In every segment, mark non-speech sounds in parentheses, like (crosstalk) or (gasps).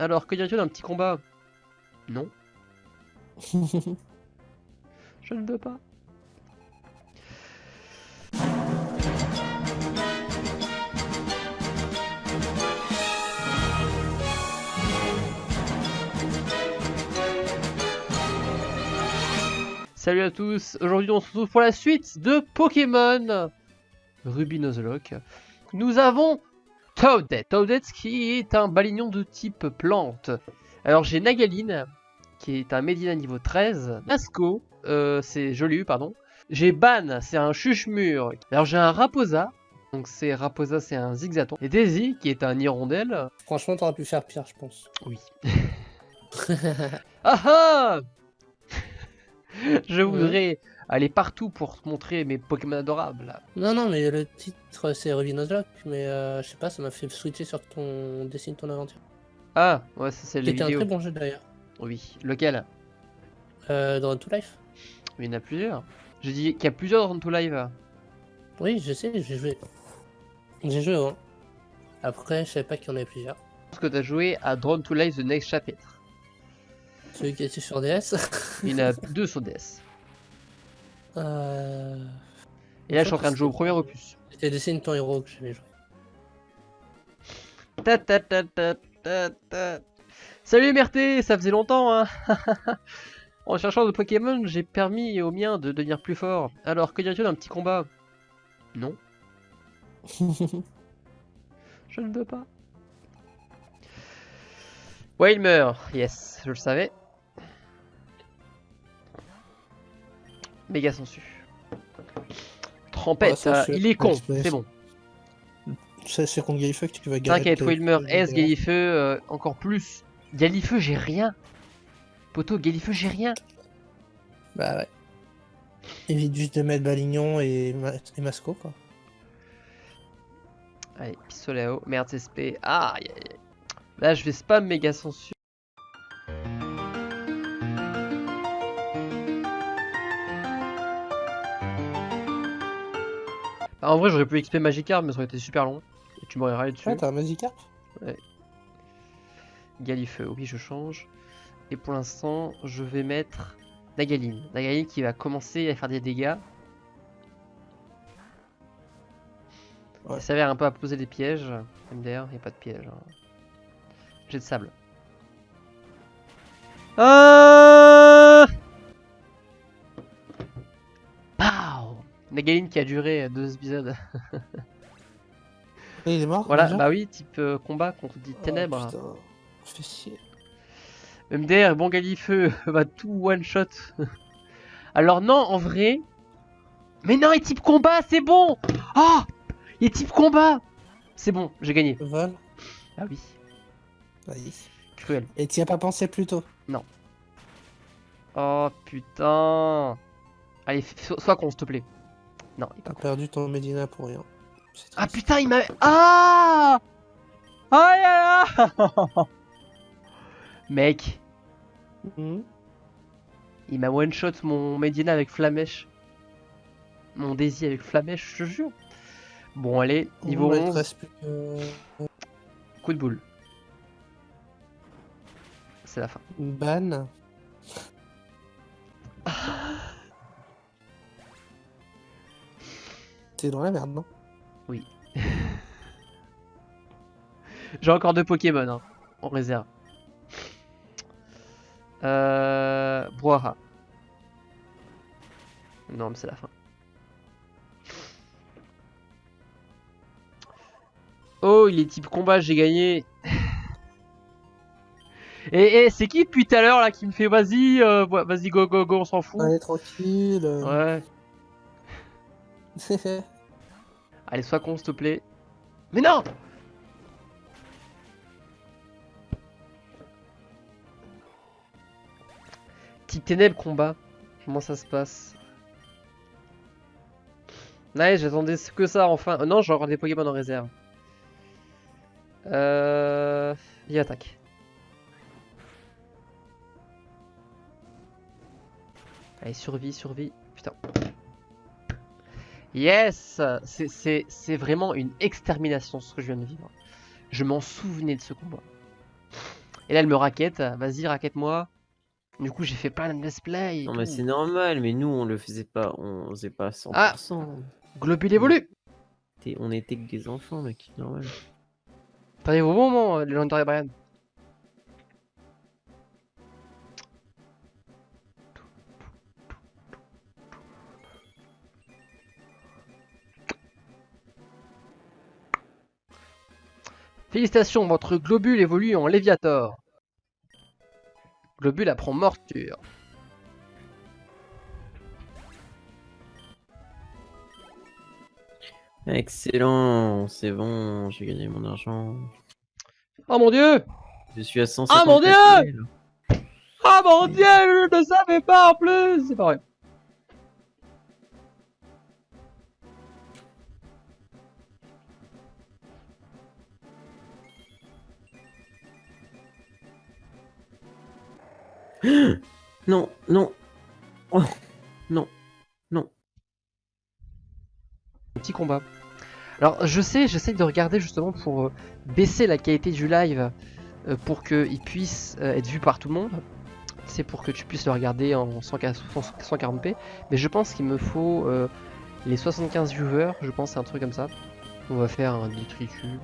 Alors, que dirais-tu d'un petit combat? Non. (laughs) Je ne veux pas. Salut à tous, aujourd'hui on se retrouve pour la suite de Pokémon Ruby Nuzlocke. Nous avons Toadette, Toadette qui est un balignon de type plante. Alors j'ai Nagaline, qui est un Medina niveau 13. Nasco, euh, c'est joli, pardon. J'ai Ban, c'est un chuche-mur. Alors j'ai un Raposa, donc c'est Raposa, c'est un Zigzaton. Et Daisy, qui est un hirondelle. Franchement, t'aurais pu faire pire, je pense. Oui. (laughs) ah ah (laughs) Je voudrais aller partout pour te montrer mes Pokémon adorables. Non, non, mais le titre c'est Ruby Nuzlocke, mais euh, je sais pas, ça m'a fait switcher sur ton Dessine ton aventure. Ah, ouais, ça c'est le C'était un vidéo. très bon jeu d'ailleurs. Oui, lequel? Euh, dans To Life Il y en a plusieurs. J'ai dit qu'il y a plusieurs dans tout live. Oui, je sais, j'ai joué. J'ai joué avant. Après, je savais pas qu'il y en avait plusieurs. Parce que t'as joué à Drone to Life The Next Chapter. Celui qui était sur DS. Il y en a (laughs) deux sur DS. euh... Et là, je suis en train de jouer au premier opus. C'était Dessine ton héros que j'avais joué. Ta ta ta ta ta ta. Salut Merté, ça faisait longtemps hein (laughs) En cherchant de Pokémon, j'ai permis au mien de devenir plus fort. Alors, que dirais-tu d'un petit combat? Non. (laughs) Je ne veux pas. Ouais, il meurt. Yes, je le savais. Méga sensu. C'est- il est con, c'est bon. Ça, c'est contre Galifeu que tu vas gagner. T'inquiète, Wilmer, S, Galifeu, euh, encore plus. Galifeu, j'ai rien. Poto, Galifeu, j'ai rien. Bah ouais. Évite juste de mettre Balignon et, Ma- et Masco, quoi. Allez, pistolet à eau. Merde, c'est SP. Ah, aïe. Là, je vais spam méga sensu. Bah, en vrai, j'aurais pu XP Magikarp, mais ça aurait été super long. Et tu m'aurais râlé dessus. Ouais, t'as un Magikarp Galifeu, oui, je change. Et pour l'instant, je vais mettre Nagaline. Nagaline qui va commencer à faire des dégâts. Ouais. Il s'avère un peu à poser des pièges. MDR, il n'y a pas de piège. hein. J'ai de sable. Ah Pow Nagaline qui a duré deux épisodes. Et il est mort Voilà, bah oui, type euh, combat contre dit Oh, ténèbres. putain, chier. MDR, bon Galifeu, (laughs) va tout one shot. Alors non, en vrai. Mais non, il est type combat, c'est bon Ah Il est type combat C'est bon, j'ai gagné. Vol Ah oui, Vas-y. cruel. Et t'y as pas pensé plus tôt Oh putain Allez, sois con, s'il te plaît. Non, il est pas T'as con. perdu ton Medina pour rien. C'est Ah triste. putain, il m'a... Ah Aïe aïe aïe Mec, Mhm. il m'a one shot mon Medina avec Flamèche. Mon Daisy avec Flamèche, je te jure. Bon, allez, niveau Ouais, il te 11. reste plus que- Coup de boule. C'est la fin. Ban. T'es dans la merde, non? (laughs) J'ai encore deux Pokémon hein, en réserve. Euh... Brouhaha. Non, mais c'est la fin. Oh, il est type combat, j'ai gagné. (laughs) Et, et c'est qui depuis tout à l'heure là qui me fait vas-y, euh, vas-y go go go, on s'en fout. Allez, tranquille. Ouais. (laughs) Allez, sois con s'il te plaît. Mais non Type ténèbres combat. Comment ça se passe Nice, j'attendais que ça enfin. Euh, non, j'ai encore des Pokémon en réserve. Euh... Il attaque. Allez, survie, survie. Putain. Yes C'est- vraiment une extermination ce que je viens de vivre. Je m'en souvenais de ce combat. Et là, elle me raquette. Vas-y, raquette-moi. Du coup, j'ai fait plein de let's play. Non, mais c'est normal, mais nous, on le faisait pas, on faisait pas à 100%. Globule évolue. On était que des enfants, mec, normal. T'arrives au bon moment, euh, Legendary Brian. Félicitations, votre globule évolue en Léviator. Globule apprend morsure. Excellent, c'est bon, j'ai gagné mon argent. Oh mon dieu Je suis à 150 Ah, mon Dieu. Ah mon dieu, je ne savais pas en plus C'est pas vrai. (gasps) Non, non. Oh, non, non. petit combat. Alors je sais, j'essaie de regarder justement pour euh, baisser la qualité du live euh, pour qu'il puisse euh, être vu par tout le monde. C'est pour que tu puisses le regarder en 140p. Mais je pense qu'il me faut les 75 viewers, je pense c'est un truc comme ça. On va faire un détritus.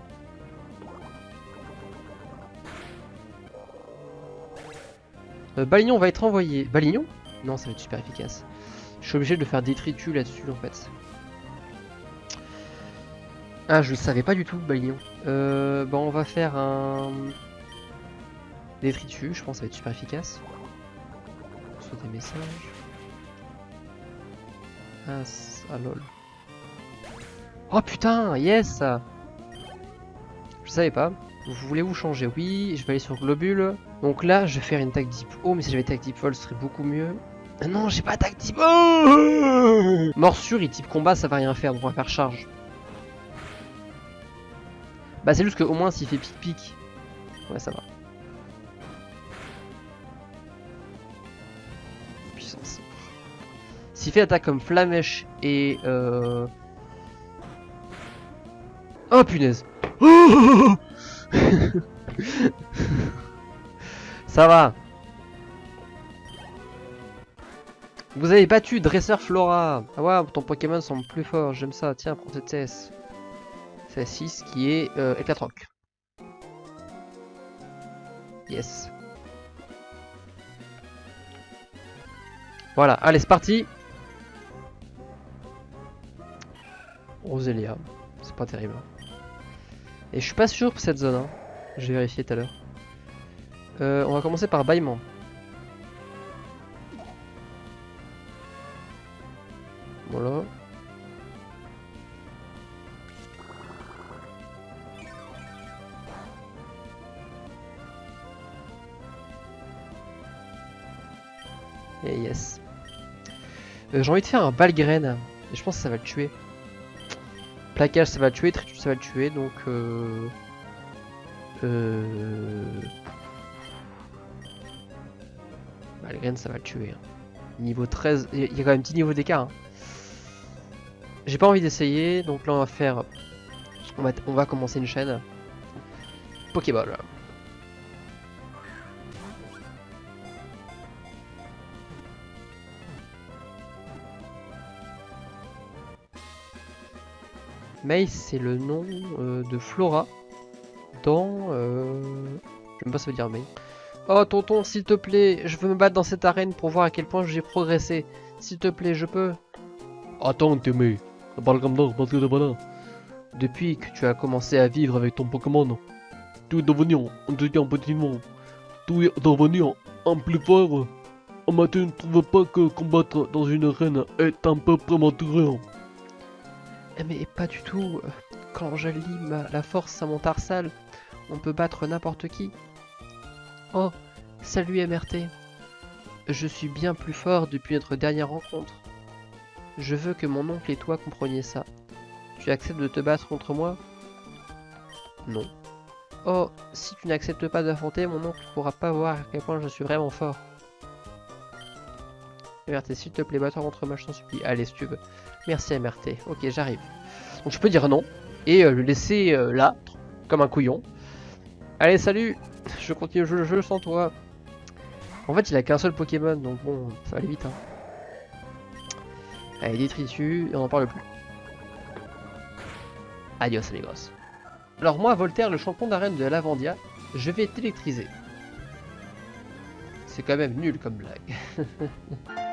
Euh, Balignon va être envoyé. Balignon? Non, ça va être super efficace. Je suis obligé de faire détritus là-dessus en fait. Ah, je le savais pas du tout, Balignon. Euh, bon, on va faire un détritus, je pense que ça va être super efficace. Soit des messages. Ah, ah, lol. Oh putain, yes Je savais pas. Vous voulez vous changer Oui, je vais aller sur Globule. Donc là, je vais faire une tag deep. Oh, mais si j'avais tag deep fall, ce serait beaucoup mieux. Ah non, j'ai pas tag deep. Oh Morsure et type combat, ça va rien faire, donc on va faire charge. Bah c'est juste que au moins s'il fait pic pic. Ouais ça va. Puissance. S'il fait attaque comme flamèche et euh... Oh punaise (laughs) Ça va Vous avez battu Dresseur Flora Ah ouais, ton Pokémon semble plus fort, j'aime ça, tiens, prends cette CS. C'est 6 qui est euh, Éclatroc. Yes. Voilà, allez c'est parti Roselia, c'est pas terrible. Et je suis pas sûr pour cette zone, hein. je vais vérifier tout à l'heure. Euh, on va commencer par bâillement. Voilà. Et yes. Euh, J'ai envie de faire un balgraine. Et je pense que ça va le tuer. Plaquage ça va le tuer, tritus ça va le tuer, donc euh... Euh... Ça va le tuer. Niveau 13, il y a- quand même un petit niveau d'écart. hein. J'ai pas envie d'essayer, donc là on va faire... On va, on va commencer une chaîne. Pokéball. May, c'est le nom euh, de Flora dans. Euh... Je sais même pas ça veut dire May. Oh tonton, s'il te plaît, je veux me battre dans cette arène pour voir à quel point j'ai progressé. S'il te plaît, je peux. Attends, Témé. Parle comme parce que là. Depuis que tu as commencé à vivre avec ton Pokémon, tu es devenu un petit monde. Tu es devenu un plus fort. Mais tu ne trouves pas que combattre dans une arène est un peu prématuré Mais pas du tout. Quand j'allie ma- la force à mon tarsal, on peut battre n'importe qui. Oh, salut MRT. Je suis bien plus fort depuis notre dernière rencontre. Je veux que mon oncle et toi compreniez ça. Tu acceptes de te battre contre moi? Non. Oh, si tu n'acceptes pas d'affronter, mon oncle ne pourra pas voir à quel point je suis vraiment fort. MRT, s'il te plaît, contre moi, je t'en supplie. Allez, si. Merci MRT. Ok, j'arrive. Donc je peux dire non et euh, le laisser euh, là, comme un couillon. Allez, salut Je continue le jeu, sans toi. En fait, il a qu'un seul Pokémon, donc bon, ça va aller vite. Hein. Allez, détritus, et on en parle plus. Adios, les gosses. Alors moi, Voltaire, le champion d'arène de Lavandia, je vais t'électriser. C'est quand même nul comme blague. (laughs)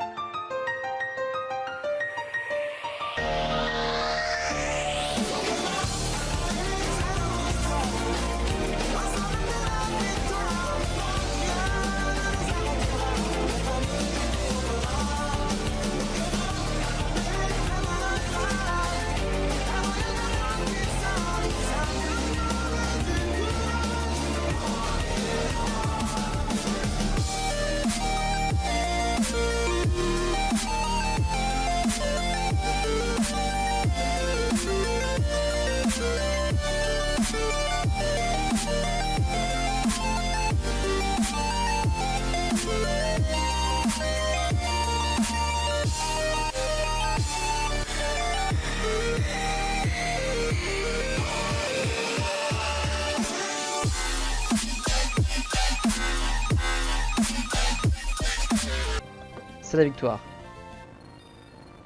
C'est la victoire.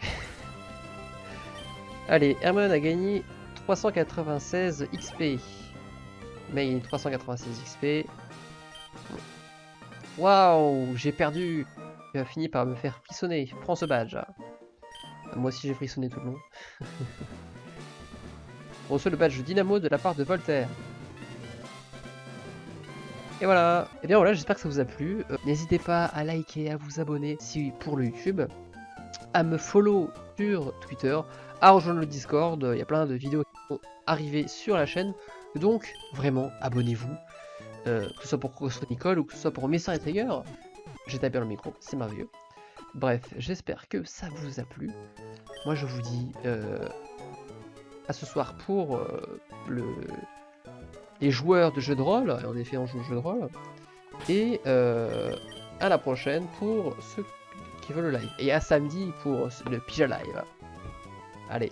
(laughs) Allez, Hermione a gagné 396 XP. Mais il 396 XP. Waouh, j'ai perdu. Il a fini par me faire frissonner. Prends ce badge. Moi aussi j'ai frissonné tout le long. (laughs) On reçoit le badge Dynamo de la part de Voltaire. Et voilà, et bien voilà, j'espère que ça vous a plu. Euh, N'hésitez pas à liker, à vous abonner si pour le YouTube, à me follow sur Twitter, à rejoindre le Discord, il y a plein de vidéos qui vont arriver sur la chaîne. Donc vraiment, abonnez-vous, euh, que ce soit pour Crossfit Nicole ou que ce soit pour Messer et Trigger. J'ai tapé le micro, c'est merveilleux. Bref, j'espère que ça vous a plu. Moi je vous dis euh, à ce soir pour le les joueurs de jeux de rôle, et en effet on joue au jeu de rôle, et euh, à la prochaine pour ceux qui veulent le live, et à samedi pour le Pija Live. Allez,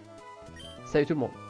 salut tout le monde